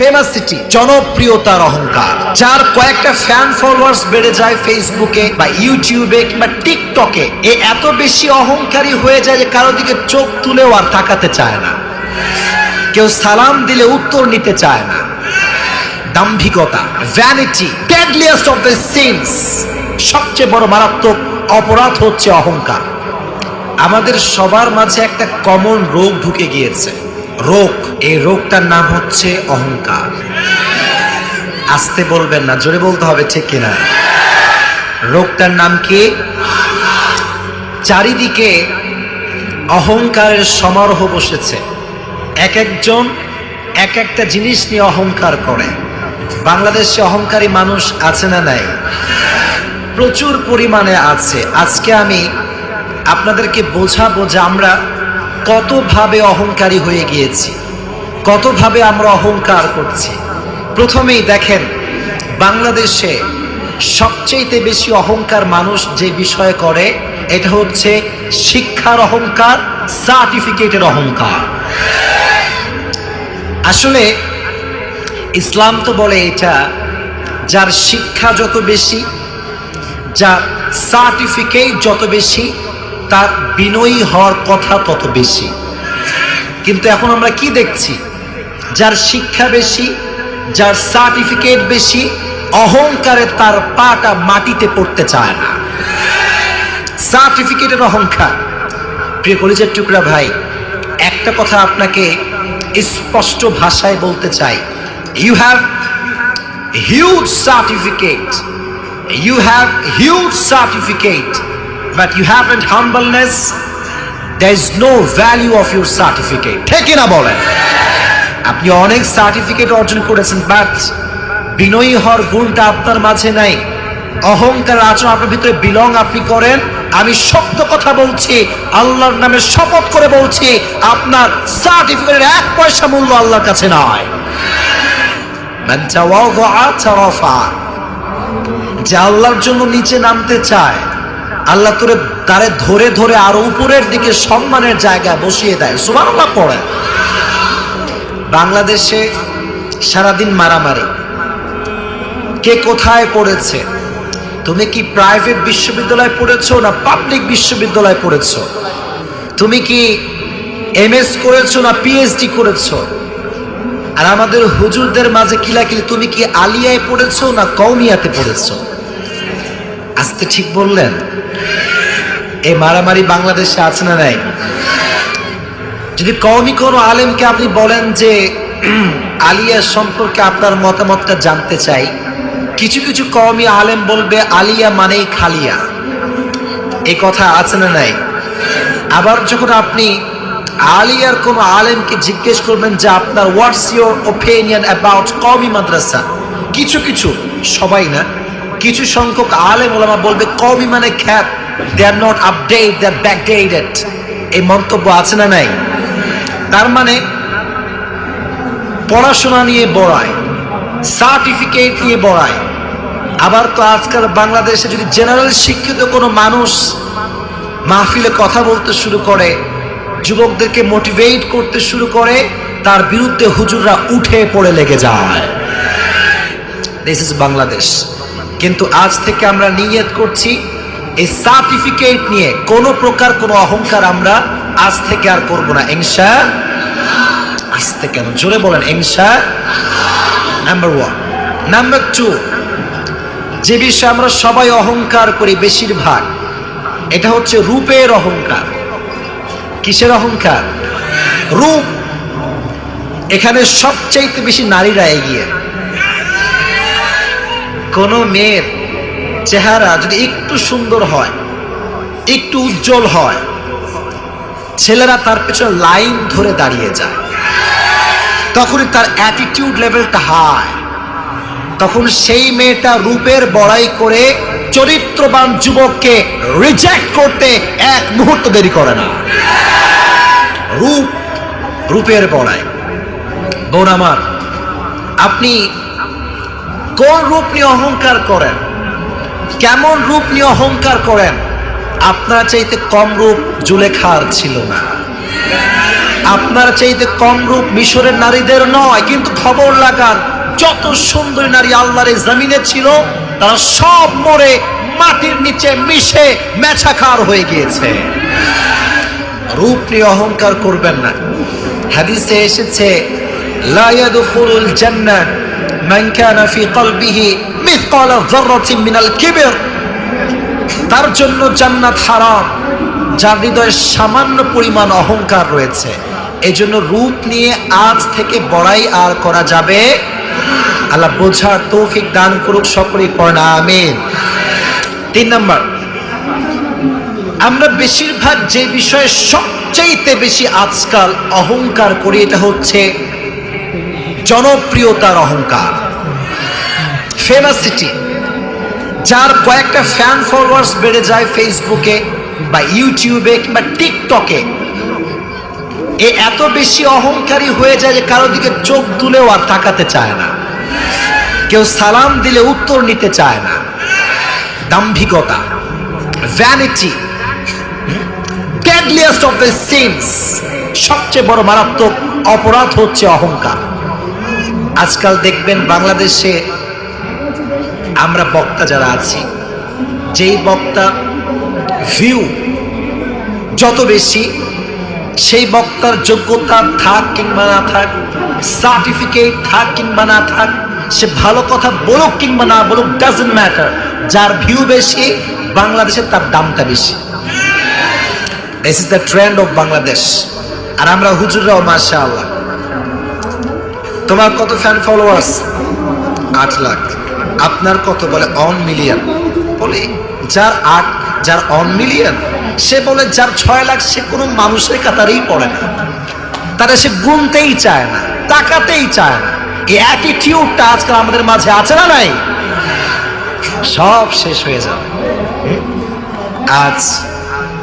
ফেমাসিটি জনপ্রিয়তার অহংকার, যার কয়েকটা ফ্যান ফলোয়ার্স বেড়ে যায় ফেসবুকে বা ইউটিউবে কিংবা টিকটকে এ। এত বেশি অহংকারী হয়ে যায় যে কারও দিকে চোখ তুলেও আর তাকাতে চায় না। কেউ সালাম দিলে উত্তর নিতে চায় না। দাম্ভিকতা vanity deadliest of the sins সবচেয়ে বড় মারাত্মক অপরাধ হচ্ছে অহংকার। আমাদের সবার মাঝে একটা কমন রোগ ঢুকে গিয়েছে। রোগ, এই রোগটার নাম হচ্ছে অহংকার। আসতে বলবেন না, জোরে বলতে হবে, ঠিক কিনা? রোগটার নাম কি? চারিদিকে অহংকারের সমারোহ বসেছে। এক একজন এক একটা জিনিস নিয়ে অহংকার করে। বাংলাদেশে অহংকারী মানুষ আছে না নাই? প্রচুর পরিমাণে আছে। আজকে আমি আপনাদেরকে বোঝাবো যে আমরা কতভাবে অহংকারী হয়ে গিয়েছি, কতভাবে আমরা অহংকার করছি। প্রথমেই দেখেন, বাংলাদেশে সবচেয়ে বেশি অহংকার মানুষ যে বিষয়ে করে, এটা হচ্ছে শিক্ষার অহংকার, সার্টিফিকেটের অহংকার। আসলে ইসলাম তো বলে এটা, যার শিক্ষা যত বেশি, যার সার্টিফিকেট যত বেশি তার বিনয়ী হওয়ার কথা তত বেশি। কিন্তু এখন আমরা কি দেখছি? যার শিক্ষা বেশি, যার সার্টিফিকেট বেশি, অহংকারে তার পাটা মাটিতে পড়তে চায় না। সার্টিফিকেটের অহংকার। প্রিয় কলিজের টুকরা ভাই, একটা কথা আপনাকে স্পষ্ট ভাষায় বলতে চাই। You have huge certificate you have huge certificate you have and humbleness there is no value of your certificate ঠিক না বলেন? আপনি অনেক সার্টিফিকেট অর্জন করেছেন বাট বিনয়ী হওয়ার গুণটা আপনার মাঝে নাই। অহংকার আচরণ আপনার ভিতরে বিলং আপনি করেন। আমি সত্য কথা বলছি আল্লাহর নামে শপথ করে বলছি আপনার সার্টিফিকেটের এক পয়সা মূল্য আল্লাহর কাছে নয়। যে আল্লাহর জন্য নিচে নামতে চায় আল্লাহ তোরে তারে ধরে ধরে আরও উপরের দিকে সম্মানের জায়গা বসিয়ে দেয়। সুবহানাল্লাহ পড়ে। বাংলাদেশে সারাদিন মারামারি। কে কোথায় পড়েছে? তুমি কি প্রাইভেট বিশ্ববিদ্যালয় পড়েছো না পাবলিক বিশ্ববিদ্যালয় পড়েছো? তুমি কি এম এস করেছ না পিএইচডি করেছ? আর আমাদের হুজুরদের মাঝে কিলাকিলি, তুমি কি আলিয়ায় পড়েছো না কৌমিয়াতে পড়েছো? আসতে ঠিক বললেন। এই মারামারি বাংলাদেশে আছে না নাই? যদি কওমি কোনো আলেমকে আপনি বলেন যে, আলিয়া সম্পর্কে আপনার মতামতটা জানতে চাই, কিছু কিছু কওমি আলেম বলবে আলিয়া মানেই খালিয়া। এই কথা আছে না নাই? আবার যখন আপনি আলিয়ার কোন আলেমকে জিজ্ঞেস করবেন যে, আপনার হোয়াটস ইউর ওপিনিয়ন অ্যাবাউট কওমি মাদ্রাসা? কিছু কিছু, সবাই না, কিছু সংখ্যক আলেম ওলামা বলবে, কওমি মানে খ্যাত। They are not update they are backdated এই মন্তব্য আছে না নাই? তার মানে পড়াশোনা নিয়ে বড়ায় সার্টিফিকেট নিয়ে বড়ায়। আবার তো আজকাল বাংলাদেশে যদি জেনারেল শিক্ষিত কোনো মানুষ মাহফিলে কথা বলতে শুরু করে, যুবকদেরকে মোটিভেট করতে শুরু করে, তার বিরুদ্ধে হুজুররা উঠে পড়ে লেগে যায়। দিস ইজ বাংলাদেশ কিন্তু আজ থেকে আমরা নিয়ত করছি এই সার্টিফিকেট নিয়ে কোনো প্রকার কোনো অহংকার আমরা আজ থেকে আর করব না, ইনশা আসতে কেন জোরে বলেন, ইনশা নাম্বার ওয়ান নাম্বার টু যে বিষয়ে আমরা সবাই অহংকার করি বেশিরভাগ, এটা হচ্ছে রূপের অহংকার। কিসের অহংকার? রূপ। এখানে সবচাইতে বেশি নারীরা এগিয়ে। কোন মেয়ের চেহারা যদি একটু সুন্দর হয়, একটু উজ্জ্বল হয়, ছেলেরা তার পেছনে লাইন ধরে দাঁড়িয়ে যায়। তখনই তার অ্যাটিটিউড লেভেলটা হাই তখন সেই মেয়েটা রূপের বড়াই করে চরিত্রবান যুবককে রিজেক্ট করতে এক মুহূর্ত দেরি করে না। রূপ, রূপের বড়াই। বোন আমার, আপনি কোন রূপ নিয়ে অহংকার করেন? কেমন রূপ নিয়ে অহংকার করেন? আপনার চাইতে কম রূপ জুলেখার ছিল না। আপনার চাইতে কম রূপ মিশরের নারীদের নয়, কিন্তু খবর লাগান যত সুন্দরী নারী আল্লাহর জমিনে ছিল, তারা সব মরে মাটির নিচে মিশে মেছাকার হয়ে গিয়েছে। রূপ নিয়ে অহংকার করবেন না। হাদিসে এসেছে, লা ইয়াদখুলুল জান্নাহ মান কানা ফি কলবিহি মিনাল তার জন্য জান্নাত হারাম, যার হৃদয়ে সামান্য পরিমাণ অহংকার রয়েছে। এই জন্য রূপ নিয়ে আজ থেকে বড়াই আর করা যাবে। আল্লাহ বোঝার তৌফিক দান করুক সকলেই, পড়না আমিন। তিন নম্বর, আমরা বেশিরভাগ যে বিষয়ে সবচাইতে বেশি আজকাল অহংকার করি, এটা হচ্ছে জনপ্রিয়তার অহংকার। ফেমাসিটি যার কয়েকটা ফ্যান ফলোয়ার্স বেড়ে যায় ফেসবুকে বা ইউটিউবে কিংবা টিকটকে এ। এত বেশি অহংকারী হয়ে যায় যে কারও দিকে চোখ তুলেও আর তাকাতে চায় না। কেউ সালাম দিলে উত্তর নিতে চায় না। দাম্ভিকতা vanity deadliest of the sins সবচেয়ে বড় মারাত্মক অপরাধ হচ্ছে অহংকার। আজকাল দেখবেন বাংলাদেশে আমরা বক্তা যারা আছি, যেই বক্তা ভিউ যত বেশি, সেই বক্তার যোগ্যতা থাক কিংবা না থাক সার্টিফিকেট থাক কিংবা না থাক, সে ভালো কথা বলুক কিংবা না বলুক ডাজেন্ট ম্যাটার যার ভিউ বেশি বাংলাদেশে তার দামটা বেশি। This is the trend of Bangladesh আর আমরা হুজুররাও মাসা আল্লাহ তোমার কত ফ্যান ফলোয়ার্স আট লাখ। আপনার কত বলে অন মিলিয়ন? বলে, যার আট, যার অন মিলিয়ন, সে বলে যার ছয় লাখ, সে কোনো মানুষের কাতারেই পড়ে না। তারা সে গুনতেই চায় না, তাকাতেই চায় না। এই অ্যাটিটিউডটা আজকাল আমাদের মাঝে আছে না নাই? সব শেষ হয়ে যাবে। আজ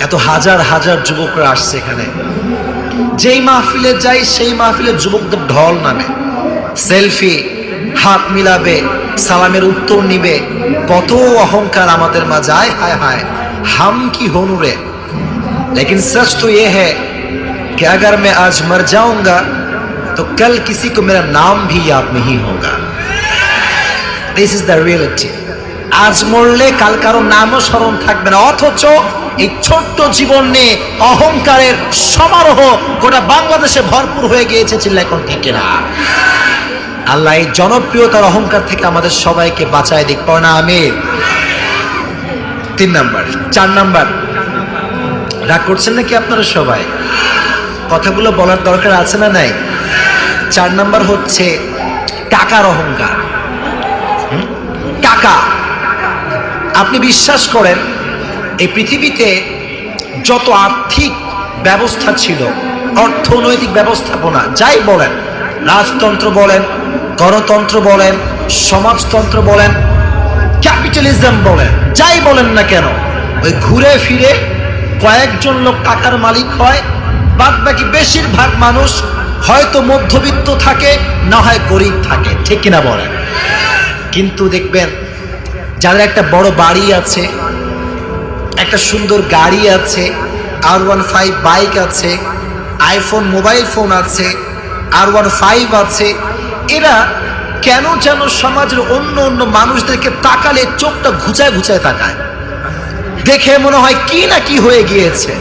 এত হাজার হাজার যুবকরা আসছে এখানে। যেই মাহফিলে যাই, সেই মাহফিলে যুবকদের ঢল নামে। সেলফি, হাত মিলাবে সালামের উত্তর নিবে কত অহংকার আমাদের মাঝে আয় হায় হায় हम की होनूरे लेकिन सच तो ये है कि अगर मैं आज मर जाऊंगा तो कल किसी को मेरा नाम भी याद नहीं होगा দিস ইজ দ্য রিয়েলিটি আজ মরলে কাল কারো নামও স্মরণ থাকবে না অথচ এই ছোট্ট জীবন নিয়ে অহংকারের সমারোহ গোটা বাংলাদেশে ভরপুর হয়ে গিয়েছে চিল্লা এখন থেকে না আল্লাহ এই জনপ্রিয়তার অহংকার থেকে আমাদের সবাইকে বাঁচায় দিক। পড়া আমির তিন নাম্বার, চার নাম্বার। রাগ করছেন নাকি আপনারা সবাই? কথাগুলো বলার দরকার আছে না নাই? চার নাম্বার হচ্ছে টাকার অহংকার? টাকা আপনি বিশ্বাস করেন, এই পৃথিবীতে যত আর্থিক ব্যবস্থা ছিল, অর্থনৈতিক ব্যবস্থাপনা, যাই বলেন রাজতন্ত্র বলেন, গণতন্ত্র বলেন, সমাজতন্ত্র বলেন, ক্যাপিটালিজম বলেন, যাই বলেন না কেন, ওই ঘুরে ফিরে কয়েকজন লোক টাকার মালিক হয় বাদ বাকি বেশিরভাগ মানুষ হয়তো মধ্যবিত্ত থাকে, না হয় গরিব থাকে, ঠিক কিনা বলেন? কিন্তু দেখবেন, যাদের একটা বড় বাড়ি আছে, একটা সুন্দর গাড়ি আছে, আর ওয়ান ফাইভ বাইক আছে, আইফোন, মোবাইল ফোন আছে আর ওয়ান ফাইভ আছে। এরা কেন যেন সমাজের অন্য অন্য মানুষদেরকে তাকালে চোখটা ঘুচায় ঘুচায় তাকায়। দেখে মনে হয় কি না কি হয়ে গিয়েছে।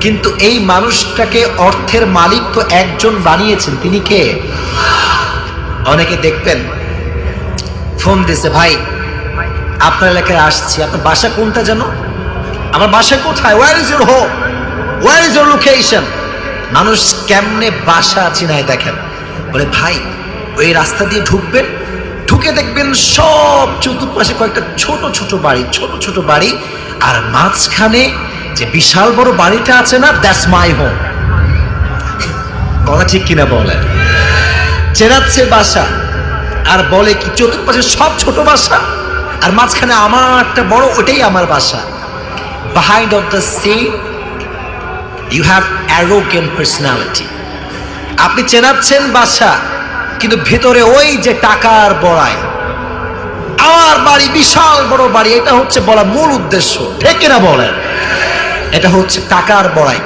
কিন্তু এই মানুষটাকে অর্থের মালিক তো একজন বানিয়েছেন। তিনি কে? অনেকে দেখবেন, ফোন দিছে ভাই, আপনার এলাকায় আসছি। আপনার বাসা কোনটা যেন? আমার বাসা কোথায়? Where is your home where is your location মানুষ কেমনে বাসা চিনায় দেখেন? বলে, ভাই, ওই রাস্তা দিয়ে ঢুকবেন, ঢুকে দেখবেন সব চতুর্পাশে কয়েকটা ছোট ছোট বাড়ি, ছোট ছোট বাড়ি, আর মাঝখানে যে বিশাল বড় বাড়িটা আছে না দ্যাটস মাই হোম কথা ঠিক কিনা বলেন? চেনাচ্ছে বাসা, আর বলে কি, চতুর্পাশে সব ছোট বাসা, আর মাঝখানে আমার একটা বড়, ওটাই আমার বাসা। Behind of the sea you have arrogant personality. আপনি চেনাচ্ছেন বাসা কিন্তু ভেতরে ওই যে টাকার বড়াই। আমার বাড়ি বিশাল বড় বাড়ি, এটা হচ্ছে বলা মূল উদ্দেশ্য। ঠিক না বলেন, এটা হচ্ছে টাকার বড়াই।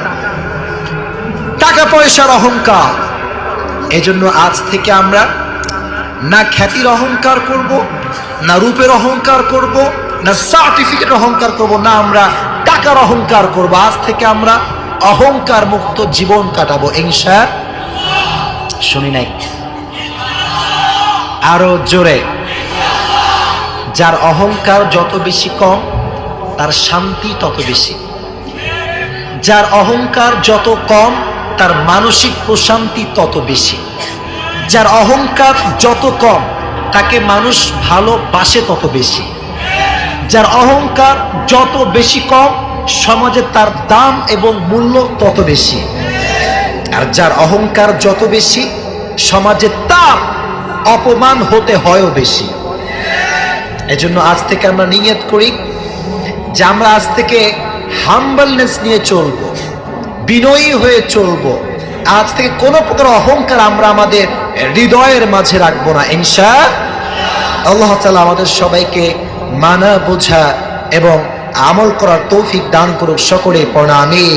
টাকা পয়সার অহংকার। এজন্য আজ থেকে আমরা না খ্যাতির অহংকার করব, না রূপের অহংকার করব, না সার্টিফিকেট অহংকার করব, না আমরা টাকার অহংকার করব। আজ থেকে আমরা অহংকার মুক্ত জীবন কাটাবো ইনশা শুনি নাই। আরও জোরে। যার অহংকার যত বেশি কম, তার শান্তি তত বেশি। যার অহংকার যত কম, তার মানসিক প্রশান্তি তত বেশি। যার অহংকার যত কম, তাকে মানুষ ভালোবাসে তত বেশি। যার অহংকার যত বেশি কম সমাজে তার দাম এবং মূল্য তত বেশি। আর যার অহংকার যত বেশি, সমাজে তার অপমান হতে হয়ও বেশি। এজন্য আজ থেকে আমরা নিয়ত করি যে আমরা আজ থেকে হাম্বলনেস নিয়ে চলবো, বিনয়ী হয়ে চলবো। আজ থেকে কোনো প্রকার অহংকার আমরা আমাদের হৃদয়ের মাঝে রাখব না, ইনশা আল্লাহ। তালা আমাদের সবাইকে মানা, বোঝা এবং আমল করার তৌফিক দান করুক সকলে প্রণামী